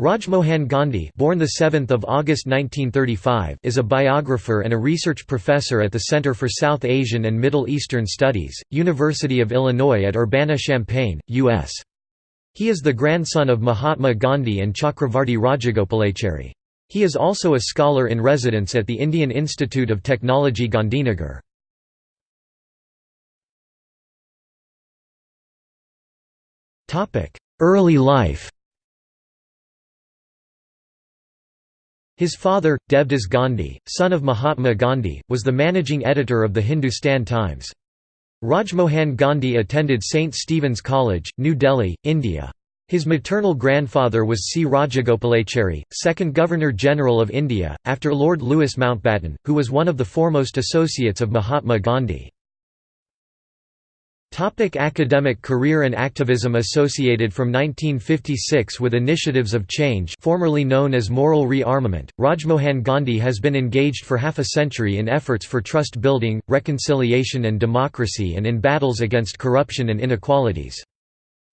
Rajmohan Gandhi born the 7th of August 1935 is a biographer and a research professor at the Center for South Asian and Middle Eastern Studies, University of Illinois at Urbana-Champaign, U.S. He is the grandson of Mahatma Gandhi and Chakravarti Rajagopalachari. He is also a scholar in residence at the Indian Institute of Technology Gandhinagar. Early life His father, Devdas Gandhi, son of Mahatma Gandhi, was the managing editor of the Hindustan Times. Rajmohan Gandhi attended St. Stephen's College, New Delhi, India. His maternal grandfather was C. Rajagopalachari, second Governor-General of India, after Lord Louis Mountbatten, who was one of the foremost associates of Mahatma Gandhi. Topic academic career and activism Associated from 1956 with initiatives of change formerly known as moral rearmament, Rajmohan Gandhi has been engaged for half a century in efforts for trust building, reconciliation and democracy and in battles against corruption and inequalities.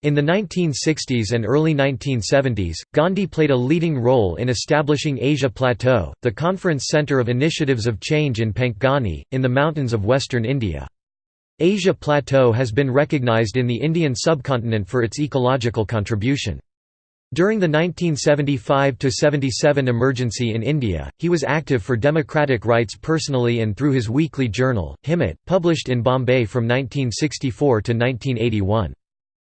In the 1960s and early 1970s, Gandhi played a leading role in establishing Asia Plateau, the conference centre of initiatives of change in Panchgani, in the mountains of western India. Asia Plateau has been recognized in the Indian subcontinent for its ecological contribution. During the 1975–77 emergency in India, he was active for democratic rights personally and through his weekly journal, Himmat, published in Bombay from 1964 to 1981.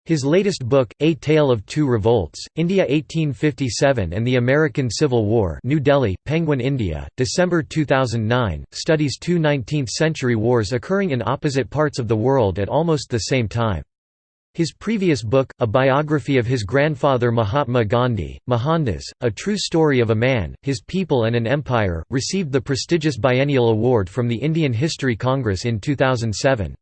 His latest book, A Tale of Two Revolts, India 1857 and the American Civil War New Delhi, Penguin India, December 2009, studies two 19th-century wars occurring in opposite parts of the world at almost the same time. His previous book, a biography of his grandfather Mahatma Gandhi, Mohandas, A True Story of a Man, His People and an Empire, received the prestigious Biennial Award from the Indian History Congress in 2007.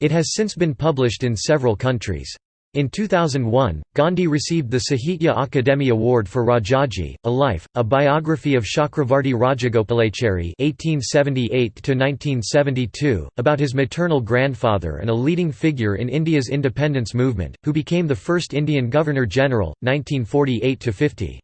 It has since been published in several countries. In 2001, Gandhi received the Sahitya Akademi Award for Rajaji, A Life, a biography of Chakravarti Rajagopalachari (1878–1972), about his maternal grandfather and a leading figure in India's independence movement, who became the first Indian Governor-General, 1948–50.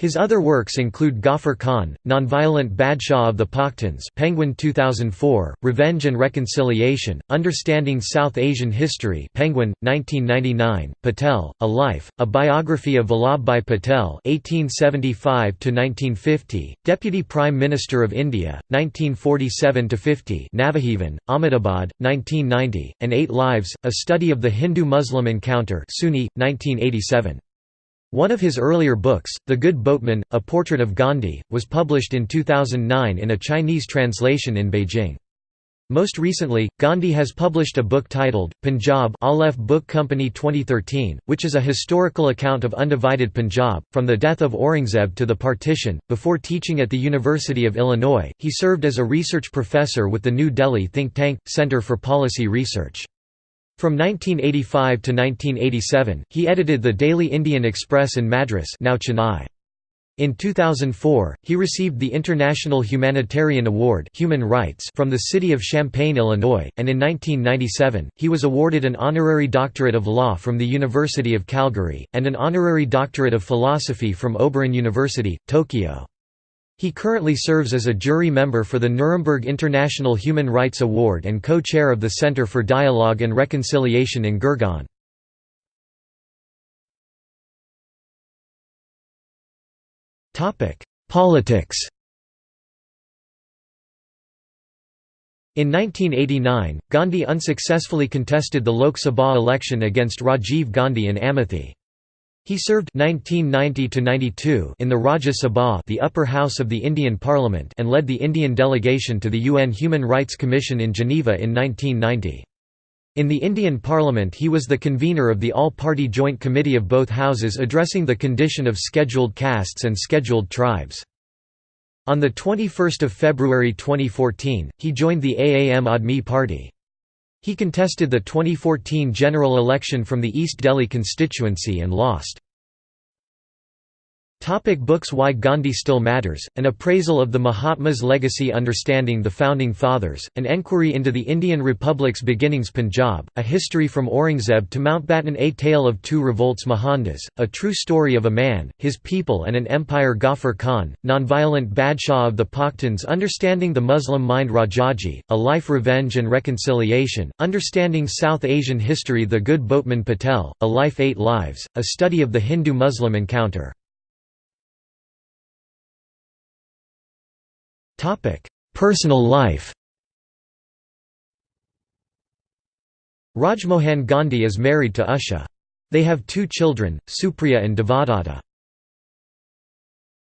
His other works include Ghaffar Khan, Nonviolent Badshah of the Pakhtuns Penguin 2004, Revenge and Reconciliation, Understanding South Asian History Penguin, 1999, Patel, A Life, a biography of Vallabhbhai Patel 1875–1950, Deputy Prime Minister of India, 1947–50 Navajivan, Ahmedabad, 1990, and Eight Lives, A Study of the Hindu-Muslim Encounter SUNY, 1987. One of his earlier books, The Good Boatman, A Portrait of Gandhi, was published in 2009 in a Chinese translation in Beijing. Most recently, Gandhi has published a book titled, Punjab Aleph Book Company 2013, which is a historical account of undivided Punjab, from the death of Aurangzeb to the partition. Before teaching at the University of Illinois, he served as a research professor with the New Delhi think tank, Center for Policy Research. From 1985 to 1987, he edited the Daily Indian Express in Madras now Chennai. In 2004, he received the International Humanitarian Award Human Rights from the city of Champaign, Illinois, and in 1997, he was awarded an honorary doctorate of law from the University of Calgary, and an honorary doctorate of philosophy from Obirin University, Tokyo. He currently serves as a jury member for the Nuremberg International Human Rights Award and co-chair of the Center for Dialogue and Reconciliation in Gurgaon. Politics In 1989, Gandhi unsuccessfully contested the Lok Sabha election against Rajiv Gandhi and Amethi. He served 1990 in the Rajya Sabha the upper house of the Indian Parliament and led the Indian delegation to the UN Human Rights Commission in Geneva in 1990. In the Indian Parliament he was the convener of the All-Party Joint Committee of both houses addressing the condition of scheduled castes and scheduled tribes. On 21 February 2014, he joined the Aam Aadmi Party. He contested the 2014 general election from the East Delhi constituency and lost. Topic books Why Gandhi Still Matters, An Appraisal of the Mahatma's Legacy Understanding the Founding Fathers, An Enquiry into the Indian Republic's Beginnings Punjab, A History from Aurangzeb to Mountbatten A Tale of Two Revolts Mohandas, A True Story of a Man, His People and an Empire Ghaffar Khan, Nonviolent Badshah of the Pakhtuns Understanding the Muslim Mind Rajaji, A Life Revenge and Reconciliation, Understanding South Asian History The Good Boatman Patel, A Life Eight Lives, A Study of the Hindu-Muslim Encounter Personal life Rajmohan Gandhi is married to Usha. They have two children, Supriya and Devadatta.